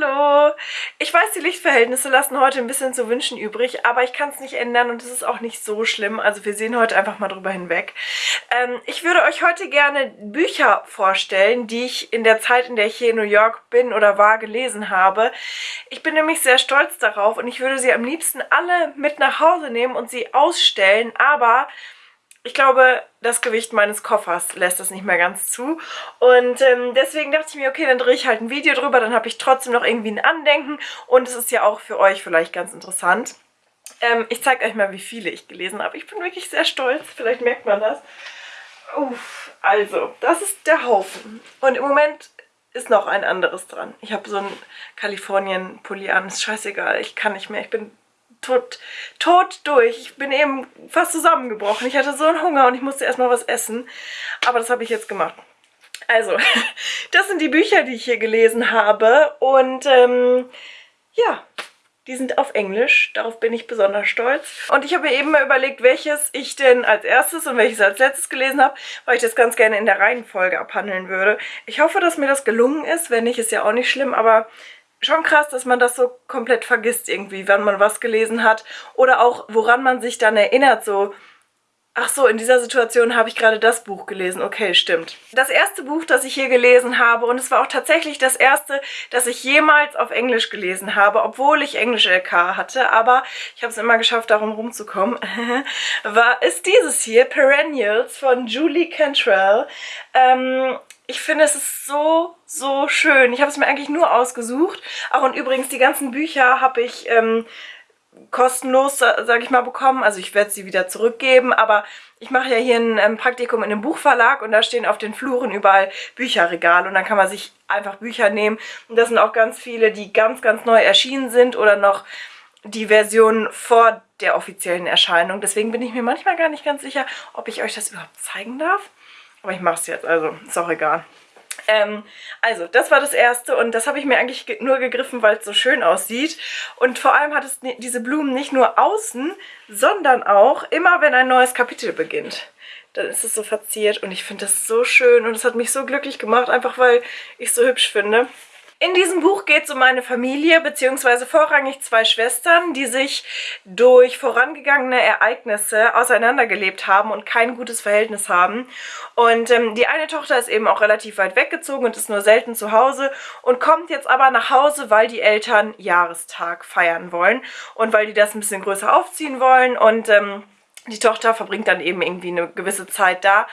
Hallo! Ich weiß, die Lichtverhältnisse lassen heute ein bisschen zu wünschen übrig, aber ich kann es nicht ändern und es ist auch nicht so schlimm. Also wir sehen heute einfach mal drüber hinweg. Ähm, ich würde euch heute gerne Bücher vorstellen, die ich in der Zeit, in der ich hier in New York bin oder war, gelesen habe. Ich bin nämlich sehr stolz darauf und ich würde sie am liebsten alle mit nach Hause nehmen und sie ausstellen, aber ich glaube, das Gewicht meines Koffers lässt das nicht mehr ganz zu. Und ähm, deswegen dachte ich mir, okay, dann drehe ich halt ein Video drüber, dann habe ich trotzdem noch irgendwie ein Andenken und es ist ja auch für euch vielleicht ganz interessant. Ähm, ich zeige euch mal, wie viele ich gelesen habe. Ich bin wirklich sehr stolz, vielleicht merkt man das. Uff, also, das ist der Haufen. Und im Moment ist noch ein anderes dran. Ich habe so ein Kalifornien-Pulli an, ist scheißegal, ich kann nicht mehr, ich bin tot, tot durch. Ich bin eben fast zusammengebrochen. Ich hatte so einen Hunger und ich musste erstmal was essen. Aber das habe ich jetzt gemacht. Also, das sind die Bücher, die ich hier gelesen habe. Und ähm, ja, die sind auf Englisch. Darauf bin ich besonders stolz. Und ich habe mir eben mal überlegt, welches ich denn als erstes und welches als letztes gelesen habe, weil ich das ganz gerne in der Reihenfolge abhandeln würde. Ich hoffe, dass mir das gelungen ist. Wenn nicht, ist ja auch nicht schlimm. Aber schon krass, dass man das so komplett vergisst irgendwie, wenn man was gelesen hat. Oder auch, woran man sich dann erinnert, so... Ach so, in dieser Situation habe ich gerade das Buch gelesen. Okay, stimmt. Das erste Buch, das ich hier gelesen habe, und es war auch tatsächlich das erste, das ich jemals auf Englisch gelesen habe, obwohl ich Englisch LK hatte, aber ich habe es immer geschafft, darum rumzukommen, war, ist dieses hier, Perennials von Julie Cantrell. Ähm, ich finde, es ist so, so schön. Ich habe es mir eigentlich nur ausgesucht. Auch und übrigens, die ganzen Bücher habe ich ähm, kostenlos, sage ich mal, bekommen. Also ich werde sie wieder zurückgeben, aber ich mache ja hier ein ähm, Praktikum in einem Buchverlag und da stehen auf den Fluren überall Bücherregale und dann kann man sich einfach Bücher nehmen. Und das sind auch ganz viele, die ganz, ganz neu erschienen sind oder noch die Version vor der offiziellen Erscheinung. Deswegen bin ich mir manchmal gar nicht ganz sicher, ob ich euch das überhaupt zeigen darf. Aber ich mache es jetzt, also ist auch egal. Ähm, also, das war das erste und das habe ich mir eigentlich nur gegriffen, weil es so schön aussieht. Und vor allem hat es diese Blumen nicht nur außen, sondern auch immer, wenn ein neues Kapitel beginnt. Dann ist es so verziert und ich finde das so schön und es hat mich so glücklich gemacht, einfach weil ich es so hübsch finde. In diesem Buch geht es um eine Familie, beziehungsweise vorrangig zwei Schwestern, die sich durch vorangegangene Ereignisse auseinandergelebt haben und kein gutes Verhältnis haben. Und ähm, die eine Tochter ist eben auch relativ weit weggezogen und ist nur selten zu Hause und kommt jetzt aber nach Hause, weil die Eltern Jahrestag feiern wollen und weil die das ein bisschen größer aufziehen wollen und... Ähm, die Tochter verbringt dann eben irgendwie eine gewisse Zeit da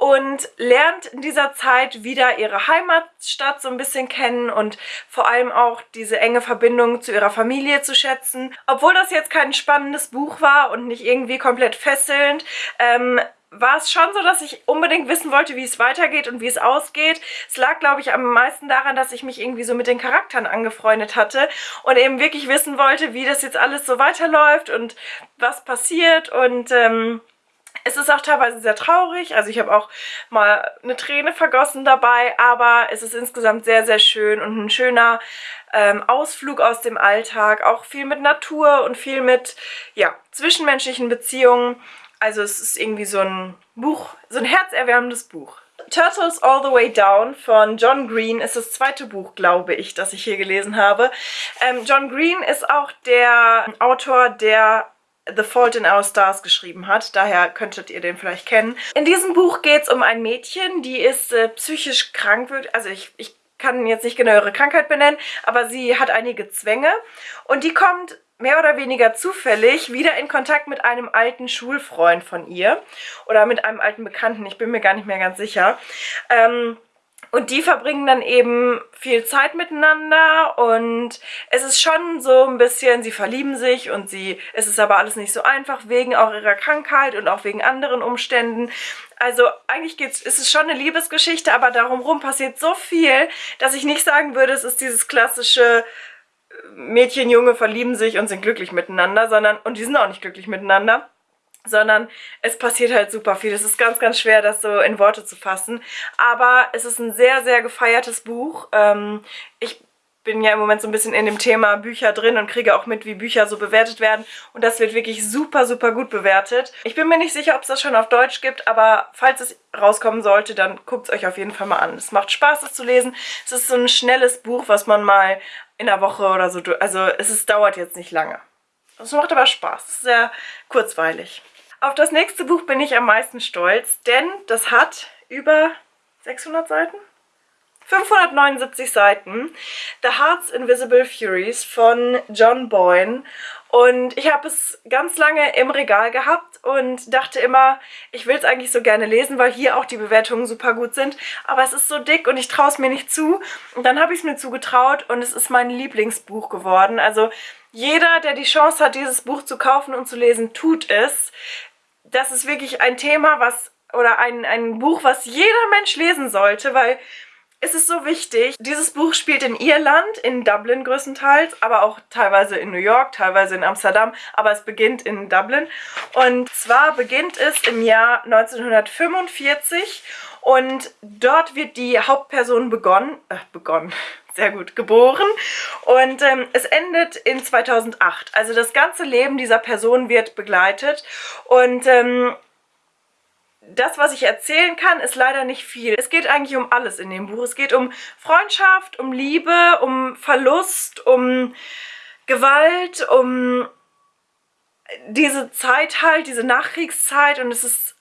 und lernt in dieser Zeit wieder ihre Heimatstadt so ein bisschen kennen und vor allem auch diese enge Verbindung zu ihrer Familie zu schätzen. Obwohl das jetzt kein spannendes Buch war und nicht irgendwie komplett fesselnd, ähm, war es schon so, dass ich unbedingt wissen wollte, wie es weitergeht und wie es ausgeht. Es lag, glaube ich, am meisten daran, dass ich mich irgendwie so mit den Charakteren angefreundet hatte und eben wirklich wissen wollte, wie das jetzt alles so weiterläuft und was passiert und... Ähm, es ist auch teilweise sehr traurig, also ich habe auch mal eine Träne vergossen dabei, aber es ist insgesamt sehr, sehr schön und ein schöner ähm, Ausflug aus dem Alltag, auch viel mit Natur und viel mit, ja, zwischenmenschlichen Beziehungen. Also es ist irgendwie so ein Buch, so ein herzerwärmendes Buch. Turtles All the Way Down von John Green ist das zweite Buch, glaube ich, das ich hier gelesen habe. Ähm, John Green ist auch der Autor, der The Fault in Our Stars geschrieben hat. Daher könntet ihr den vielleicht kennen. In diesem Buch geht es um ein Mädchen, die ist äh, psychisch krank. Also ich, ich kann jetzt nicht genau ihre Krankheit benennen, aber sie hat einige Zwänge. Und die kommt mehr oder weniger zufällig wieder in Kontakt mit einem alten Schulfreund von ihr. Oder mit einem alten Bekannten, ich bin mir gar nicht mehr ganz sicher. Ähm, und die verbringen dann eben viel Zeit miteinander und es ist schon so ein bisschen, sie verlieben sich und sie, es ist aber alles nicht so einfach, wegen auch ihrer Krankheit und auch wegen anderen Umständen. Also eigentlich geht's, ist es schon eine Liebesgeschichte, aber darum rum passiert so viel, dass ich nicht sagen würde, es ist dieses klassische Mädchen, Junge verlieben sich und sind glücklich miteinander, sondern, und die sind auch nicht glücklich miteinander sondern es passiert halt super viel. Es ist ganz, ganz schwer, das so in Worte zu fassen. Aber es ist ein sehr, sehr gefeiertes Buch. Ähm, ich bin ja im Moment so ein bisschen in dem Thema Bücher drin und kriege auch mit, wie Bücher so bewertet werden. Und das wird wirklich super, super gut bewertet. Ich bin mir nicht sicher, ob es das schon auf Deutsch gibt, aber falls es rauskommen sollte, dann guckt es euch auf jeden Fall mal an. Es macht Spaß, es zu lesen. Es ist so ein schnelles Buch, was man mal in einer Woche oder so... Also es ist, dauert jetzt nicht lange. Es macht aber Spaß. Es ist sehr kurzweilig. Auf das nächste Buch bin ich am meisten stolz, denn das hat über 600 Seiten? 579 Seiten. The Heart's Invisible Furies von John Boyne. Und ich habe es ganz lange im Regal gehabt und dachte immer, ich will es eigentlich so gerne lesen, weil hier auch die Bewertungen super gut sind. Aber es ist so dick und ich traue es mir nicht zu. Und dann habe ich es mir zugetraut und es ist mein Lieblingsbuch geworden. Also jeder, der die Chance hat, dieses Buch zu kaufen und zu lesen, tut es. Das ist wirklich ein Thema, was oder ein, ein Buch, was jeder Mensch lesen sollte, weil es ist so wichtig. Dieses Buch spielt in Irland, in Dublin größtenteils, aber auch teilweise in New York, teilweise in Amsterdam, aber es beginnt in Dublin. Und zwar beginnt es im Jahr 1945 und dort wird die Hauptperson begonnen, äh, begonnen, sehr gut, geboren und ähm, es endet in 2008. Also das ganze Leben dieser Person wird begleitet und ähm, das, was ich erzählen kann, ist leider nicht viel. Es geht eigentlich um alles in dem Buch. Es geht um Freundschaft, um Liebe, um Verlust, um Gewalt, um diese Zeit halt, diese Nachkriegszeit und es ist,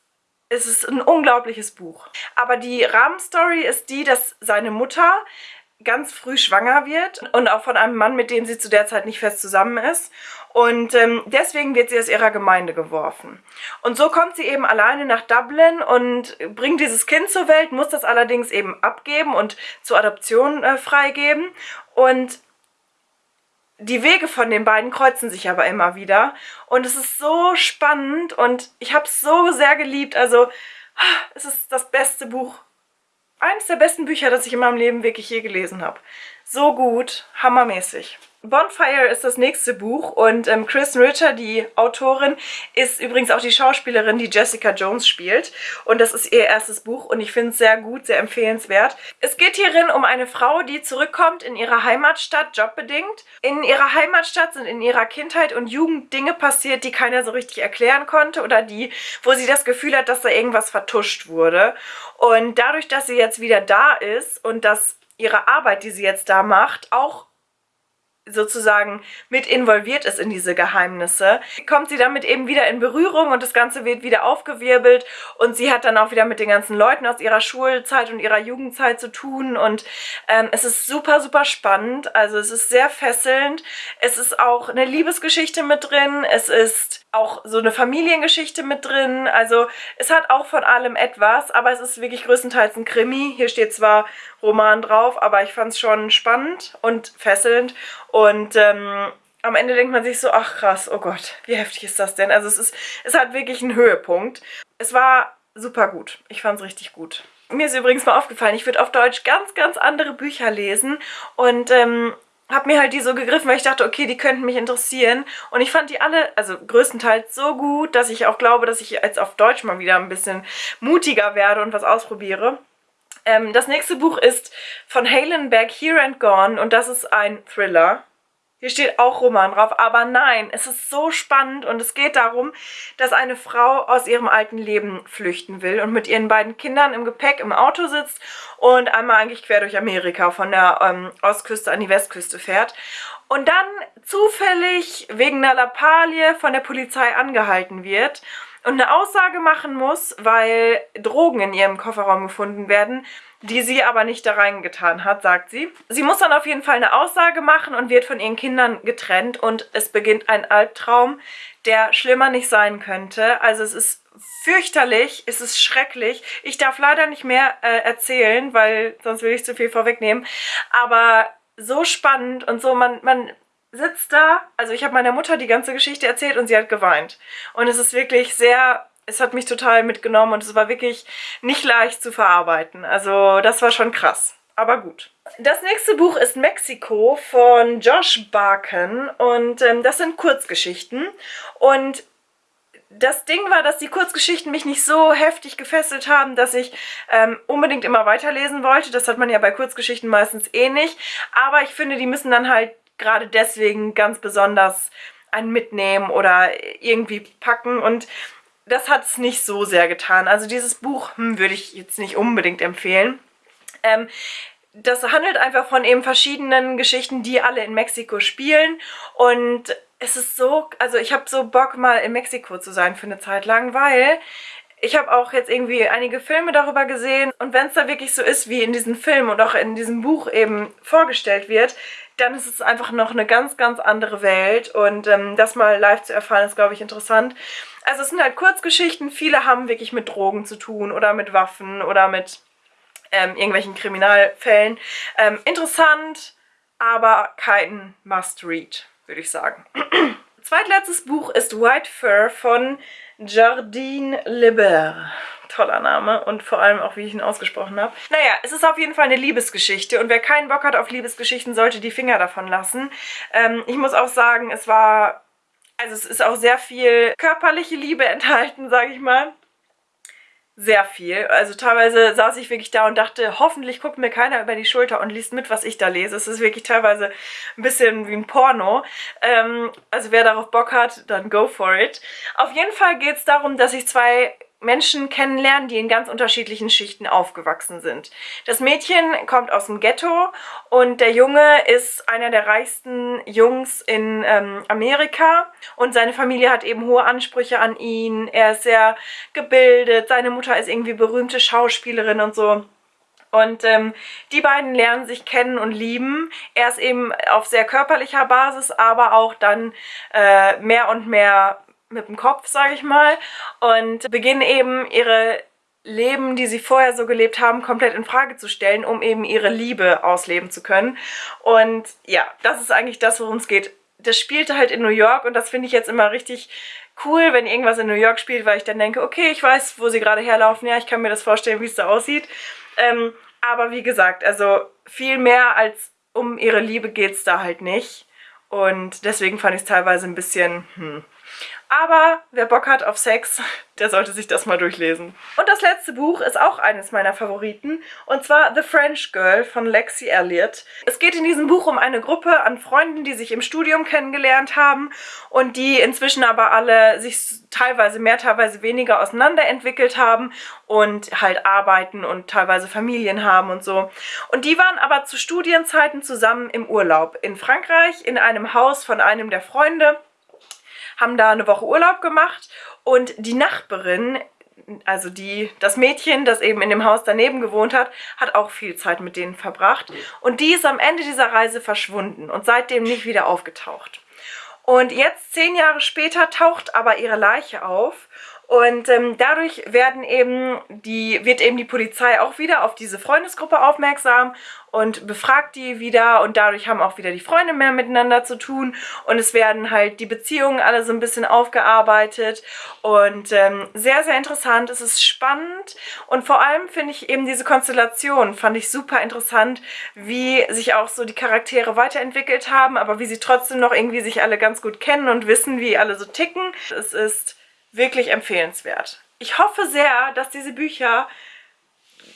es ist ein unglaubliches Buch. Aber die Rahmenstory ist die, dass seine Mutter ganz früh schwanger wird und auch von einem Mann, mit dem sie zu der Zeit nicht fest zusammen ist. Und ähm, deswegen wird sie aus ihrer Gemeinde geworfen. Und so kommt sie eben alleine nach Dublin und bringt dieses Kind zur Welt, muss das allerdings eben abgeben und zur Adoption äh, freigeben. Und die Wege von den beiden kreuzen sich aber immer wieder. Und es ist so spannend und ich habe es so sehr geliebt. Also es ist das beste Buch eines der besten Bücher, das ich in meinem Leben wirklich je gelesen habe. So gut, hammermäßig. Bonfire ist das nächste Buch und ähm, Kristen Ritter, die Autorin, ist übrigens auch die Schauspielerin, die Jessica Jones spielt. Und das ist ihr erstes Buch und ich finde es sehr gut, sehr empfehlenswert. Es geht hierin um eine Frau, die zurückkommt in ihre Heimatstadt, jobbedingt. In ihrer Heimatstadt sind in ihrer Kindheit und Jugend Dinge passiert, die keiner so richtig erklären konnte oder die, wo sie das Gefühl hat, dass da irgendwas vertuscht wurde. Und dadurch, dass sie jetzt wieder da ist und dass ihre Arbeit, die sie jetzt da macht, auch sozusagen mit involviert ist in diese Geheimnisse, kommt sie damit eben wieder in Berührung und das Ganze wird wieder aufgewirbelt und sie hat dann auch wieder mit den ganzen Leuten aus ihrer Schulzeit und ihrer Jugendzeit zu tun und ähm, es ist super, super spannend, also es ist sehr fesselnd, es ist auch eine Liebesgeschichte mit drin, es ist auch so eine Familiengeschichte mit drin, also es hat auch von allem etwas, aber es ist wirklich größtenteils ein Krimi, hier steht zwar Roman drauf, aber ich fand es schon spannend und fesselnd und ähm, am Ende denkt man sich so, ach krass, oh Gott, wie heftig ist das denn? Also es ist, es hat wirklich einen Höhepunkt. Es war super gut. Ich fand es richtig gut. Mir ist übrigens mal aufgefallen, ich würde auf Deutsch ganz, ganz andere Bücher lesen und ähm, habe mir halt die so gegriffen, weil ich dachte, okay, die könnten mich interessieren. Und ich fand die alle, also größtenteils so gut, dass ich auch glaube, dass ich jetzt auf Deutsch mal wieder ein bisschen mutiger werde und was ausprobiere. Ähm, das nächste Buch ist von Halenberg, Here and Gone und das ist ein Thriller. Hier steht auch Roman drauf, aber nein, es ist so spannend und es geht darum, dass eine Frau aus ihrem alten Leben flüchten will und mit ihren beiden Kindern im Gepäck im Auto sitzt und einmal eigentlich quer durch Amerika von der ähm, Ostküste an die Westküste fährt und dann zufällig wegen einer Lappalie von der Polizei angehalten wird und eine Aussage machen muss, weil Drogen in ihrem Kofferraum gefunden werden, die sie aber nicht da reingetan hat, sagt sie. Sie muss dann auf jeden Fall eine Aussage machen und wird von ihren Kindern getrennt und es beginnt ein Albtraum, der schlimmer nicht sein könnte. Also es ist fürchterlich, es ist schrecklich. Ich darf leider nicht mehr äh, erzählen, weil sonst will ich zu viel vorwegnehmen. Aber so spannend und so, man, man sitzt da, also ich habe meiner Mutter die ganze Geschichte erzählt und sie hat geweint. Und es ist wirklich sehr, es hat mich total mitgenommen und es war wirklich nicht leicht zu verarbeiten. Also das war schon krass, aber gut. Das nächste Buch ist Mexiko von Josh Barken und ähm, das sind Kurzgeschichten und das Ding war, dass die Kurzgeschichten mich nicht so heftig gefesselt haben, dass ich ähm, unbedingt immer weiterlesen wollte. Das hat man ja bei Kurzgeschichten meistens eh nicht. Aber ich finde, die müssen dann halt gerade deswegen ganz besonders einen mitnehmen oder irgendwie packen. Und das hat es nicht so sehr getan. Also dieses Buch hm, würde ich jetzt nicht unbedingt empfehlen. Ähm, das handelt einfach von eben verschiedenen Geschichten, die alle in Mexiko spielen. Und es ist so, also ich habe so Bock mal in Mexiko zu sein für eine Zeit lang, weil ich habe auch jetzt irgendwie einige Filme darüber gesehen und wenn es da wirklich so ist, wie in diesem Film und auch in diesem Buch eben vorgestellt wird, dann ist es einfach noch eine ganz, ganz andere Welt und ähm, das mal live zu erfahren ist, glaube ich, interessant. Also es sind halt Kurzgeschichten, viele haben wirklich mit Drogen zu tun oder mit Waffen oder mit ähm, irgendwelchen Kriminalfällen. Ähm, interessant, aber kein Must-Read würde ich sagen. Zweitletztes Buch ist White Fur von Jardine Lebert. Toller Name und vor allem auch, wie ich ihn ausgesprochen habe. Naja, es ist auf jeden Fall eine Liebesgeschichte und wer keinen Bock hat auf Liebesgeschichten, sollte die Finger davon lassen. Ähm, ich muss auch sagen, es war... Also es ist auch sehr viel körperliche Liebe enthalten, sage ich mal sehr viel. Also teilweise saß ich wirklich da und dachte, hoffentlich guckt mir keiner über die Schulter und liest mit, was ich da lese. Es ist wirklich teilweise ein bisschen wie ein Porno. Ähm, also wer darauf Bock hat, dann go for it. Auf jeden Fall geht es darum, dass ich zwei Menschen kennenlernen, die in ganz unterschiedlichen Schichten aufgewachsen sind. Das Mädchen kommt aus dem Ghetto und der Junge ist einer der reichsten Jungs in ähm, Amerika und seine Familie hat eben hohe Ansprüche an ihn. Er ist sehr gebildet, seine Mutter ist irgendwie berühmte Schauspielerin und so. Und ähm, die beiden lernen sich kennen und lieben. Er ist eben auf sehr körperlicher Basis, aber auch dann äh, mehr und mehr mit dem Kopf, sage ich mal, und beginnen eben ihre Leben, die sie vorher so gelebt haben, komplett in Frage zu stellen, um eben ihre Liebe ausleben zu können. Und ja, das ist eigentlich das, worum es geht. Das spielte halt in New York und das finde ich jetzt immer richtig cool, wenn irgendwas in New York spielt, weil ich dann denke, okay, ich weiß, wo sie gerade herlaufen, ja, ich kann mir das vorstellen, wie es da aussieht. Ähm, aber wie gesagt, also viel mehr als um ihre Liebe geht es da halt nicht. Und deswegen fand ich es teilweise ein bisschen, hm, aber wer Bock hat auf Sex, der sollte sich das mal durchlesen. Und das letzte Buch ist auch eines meiner Favoriten, und zwar The French Girl von Lexi Elliott. Es geht in diesem Buch um eine Gruppe an Freunden, die sich im Studium kennengelernt haben und die inzwischen aber alle sich teilweise mehr, teilweise weniger auseinanderentwickelt haben und halt arbeiten und teilweise Familien haben und so. Und die waren aber zu Studienzeiten zusammen im Urlaub in Frankreich in einem Haus von einem der Freunde haben da eine Woche Urlaub gemacht und die Nachbarin, also die, das Mädchen, das eben in dem Haus daneben gewohnt hat, hat auch viel Zeit mit denen verbracht. Und die ist am Ende dieser Reise verschwunden und seitdem nicht wieder aufgetaucht. Und jetzt, zehn Jahre später, taucht aber ihre Leiche auf und ähm, dadurch werden eben die, wird eben die Polizei auch wieder auf diese Freundesgruppe aufmerksam und befragt die wieder und dadurch haben auch wieder die Freunde mehr miteinander zu tun und es werden halt die Beziehungen alle so ein bisschen aufgearbeitet und ähm, sehr, sehr interessant. Es ist spannend und vor allem finde ich eben diese Konstellation, fand ich super interessant, wie sich auch so die Charaktere weiterentwickelt haben, aber wie sie trotzdem noch irgendwie sich alle ganz gut kennen und wissen, wie alle so ticken. Es ist wirklich empfehlenswert. Ich hoffe sehr, dass diese Bücher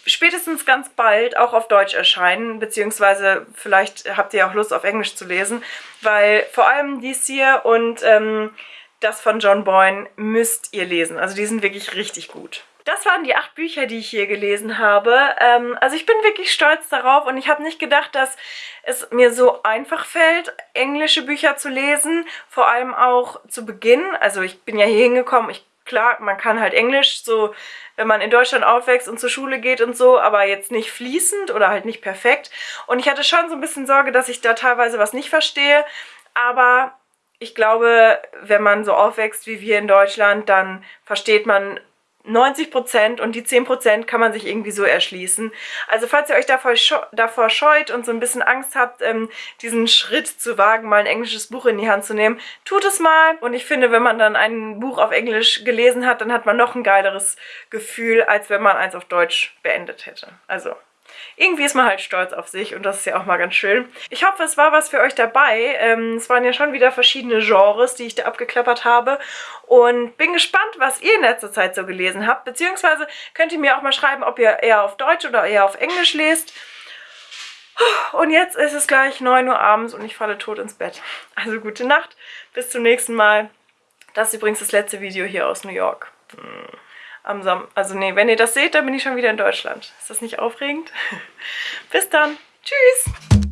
spätestens ganz bald auch auf Deutsch erscheinen, beziehungsweise vielleicht habt ihr auch Lust auf Englisch zu lesen, weil vor allem dies hier und ähm, das von John Boyne müsst ihr lesen. Also die sind wirklich richtig gut. Das waren die acht Bücher, die ich hier gelesen habe. Ähm, also ich bin wirklich stolz darauf und ich habe nicht gedacht, dass es mir so einfach fällt, englische Bücher zu lesen. Vor allem auch zu Beginn. Also ich bin ja hier hingekommen, ich klar, man kann halt Englisch, so wenn man in Deutschland aufwächst und zur Schule geht und so, aber jetzt nicht fließend oder halt nicht perfekt. Und ich hatte schon so ein bisschen Sorge, dass ich da teilweise was nicht verstehe, aber ich glaube, wenn man so aufwächst wie wir in Deutschland, dann versteht man 90% und die 10% kann man sich irgendwie so erschließen. Also falls ihr euch davor, davor scheut und so ein bisschen Angst habt, ähm, diesen Schritt zu wagen, mal ein englisches Buch in die Hand zu nehmen, tut es mal. Und ich finde, wenn man dann ein Buch auf Englisch gelesen hat, dann hat man noch ein geileres Gefühl, als wenn man eins auf Deutsch beendet hätte. Also irgendwie ist man halt stolz auf sich und das ist ja auch mal ganz schön. Ich hoffe, es war was für euch dabei. Ähm, es waren ja schon wieder verschiedene Genres, die ich da abgeklappert habe und bin gespannt, was ihr in letzter Zeit so gelesen habt, beziehungsweise könnt ihr mir auch mal schreiben, ob ihr eher auf Deutsch oder eher auf Englisch lest. Und jetzt ist es gleich 9 Uhr abends und ich falle tot ins Bett. Also gute Nacht, bis zum nächsten Mal. Das ist übrigens das letzte Video hier aus New York. Hm am Sam also nee, wenn ihr das seht, dann bin ich schon wieder in Deutschland. Ist das nicht aufregend? Bis dann. Tschüss.